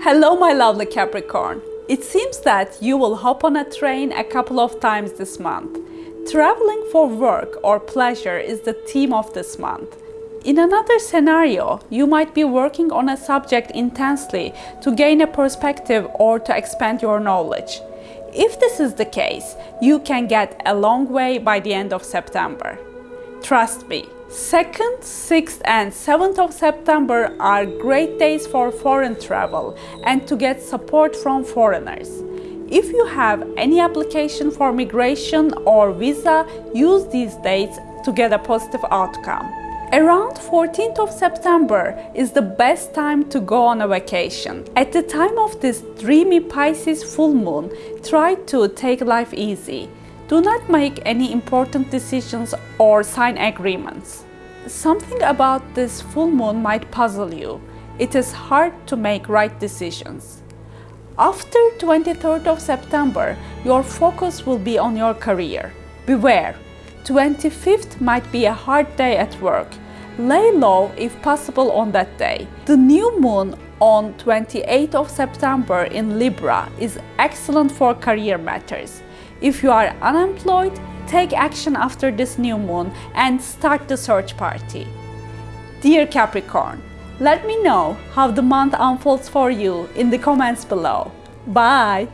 Hello my lovely Capricorn! It seems that you will hop on a train a couple of times this month. Traveling for work or pleasure is the theme of this month. In another scenario, you might be working on a subject intensely to gain a perspective or to expand your knowledge. If this is the case, you can get a long way by the end of September. Trust me, 2nd, 6th and 7th of September are great days for foreign travel and to get support from foreigners. If you have any application for migration or visa, use these dates to get a positive outcome. Around 14th of September is the best time to go on a vacation. At the time of this dreamy Pisces full moon, try to take life easy. Do not make any important decisions or sign agreements. Something about this full moon might puzzle you. It is hard to make right decisions. After 23rd of September, your focus will be on your career. Beware, 25th might be a hard day at work. Lay low if possible on that day. The new moon on 28th of September in Libra is excellent for career matters. If you are unemployed, take action after this new moon and start the search party. Dear Capricorn, let me know how the month unfolds for you in the comments below. Bye!